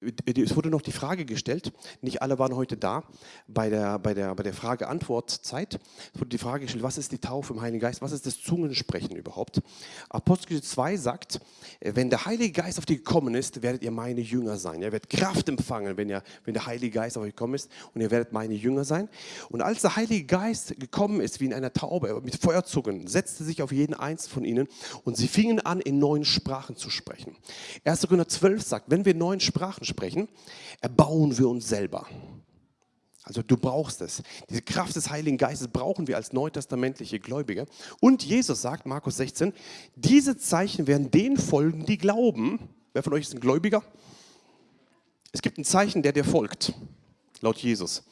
es wurde noch die Frage gestellt, nicht alle waren heute da bei der, bei der, bei der Frage-Antwort-Zeit. Es wurde die Frage gestellt, was ist die Taufe im Heiligen Geist, was ist das Zungensprechen überhaupt? Apostel 2 sagt, wenn der Heilige Geist auf dich gekommen ist, werdet ihr meine Jünger sein. Ihr werdet Kraft empfangen, wenn, ihr, wenn der Heilige Geist auf euch gekommen ist und ihr werdet meine Jünger sein. Und als der Heilige Geist gekommen ist, wie in einer Taube, mit Feuerzungen, setzte sich auf jeden eins von ihnen und sie fingen an, in neuen Sprachen zu sprechen. 1. Korinther 12 sagt, wenn wir neuen Sprachen sprechen, erbauen wir uns selber. Also du brauchst es. Diese Kraft des Heiligen Geistes brauchen wir als neutestamentliche Gläubige. Und Jesus sagt, Markus 16, diese Zeichen werden denen folgen, die glauben. Wer von euch ist ein Gläubiger? Es gibt ein Zeichen, der dir folgt, laut Jesus.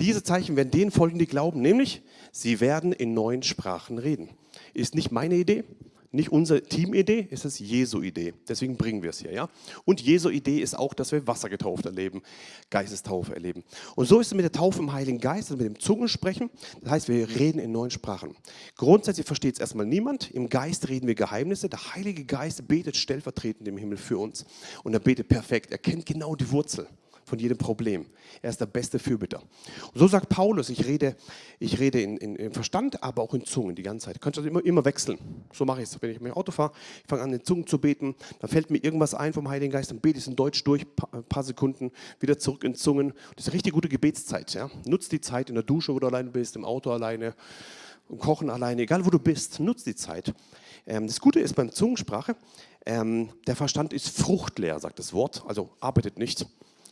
Diese Zeichen werden denen folgen, die glauben, nämlich sie werden in neuen Sprachen reden. Ist nicht meine Idee, nicht unsere Teamidee, es ist Jesu Idee. Deswegen bringen wir es hier. Ja? Und Jesu Idee ist auch, dass wir Wasser getauft erleben, Geistestaufe erleben. Und so ist es mit der Taufe im Heiligen Geist, also mit dem Zungensprechen. Das heißt, wir reden in neuen Sprachen. Grundsätzlich versteht es erstmal niemand. Im Geist reden wir Geheimnisse. Der Heilige Geist betet stellvertretend im Himmel für uns. Und er betet perfekt. Er kennt genau die Wurzel von jedem Problem. Er ist der beste Fürbitter. Und so sagt Paulus, ich rede, ich rede in, in, in Verstand, aber auch in Zungen die ganze Zeit. Du kannst das immer, immer wechseln. So mache ich es. Wenn ich mit dem Auto fahre, ich fange an, in Zungen zu beten, dann fällt mir irgendwas ein vom Heiligen Geist, dann bete ich es in Deutsch durch, ein paar Sekunden, wieder zurück in Zungen. Das ist eine richtig gute Gebetszeit. Ja? Nutz die Zeit in der Dusche, wo du alleine bist, im Auto alleine, im Kochen alleine, egal wo du bist, nutz die Zeit. Ähm, das Gute ist beim Zungensprache, ähm, der Verstand ist fruchtleer, sagt das Wort, also arbeitet nicht.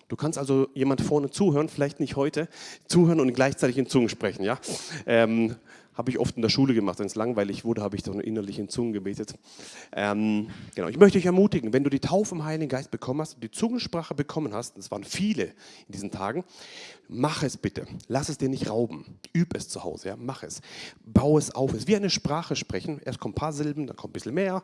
Du kannst also jemand vorne zuhören, vielleicht nicht heute, zuhören und gleichzeitig in Zungen sprechen. Ja? Ähm, habe ich oft in der Schule gemacht. Wenn es langweilig wurde, habe ich dann innerlich in Zungen gebetet. Ähm, genau. Ich möchte dich ermutigen, wenn du die Taufe im Heiligen Geist bekommen hast, die Zungensprache bekommen hast, das waren viele in diesen Tagen, mach es bitte. Lass es dir nicht rauben. Üb es zu Hause. Ja? Mach es. Bau es auf. Es ist wie eine Sprache sprechen. Erst kommen ein paar Silben, dann kommt ein bisschen mehr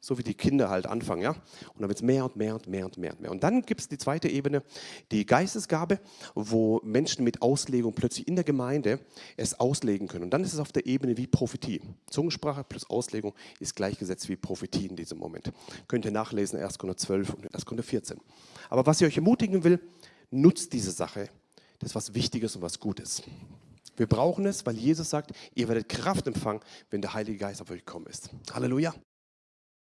so wie die Kinder halt anfangen. Ja? Und dann wird es mehr und mehr und mehr und mehr und mehr. Und dann gibt es die zweite Ebene, die Geistesgabe, wo Menschen mit Auslegung plötzlich in der Gemeinde es auslegen können. Und dann ist es auf der Ebene wie Prophetie. Zungensprache plus Auslegung ist gleichgesetzt wie Prophetie in diesem Moment. Könnt ihr nachlesen, 1. Korinther 12 und 1. Korinther 14. Aber was ich euch ermutigen will, nutzt diese Sache. Das ist was Wichtiges und was Gutes. Wir brauchen es, weil Jesus sagt, ihr werdet Kraft empfangen, wenn der Heilige Geist auf euch gekommen ist. Halleluja.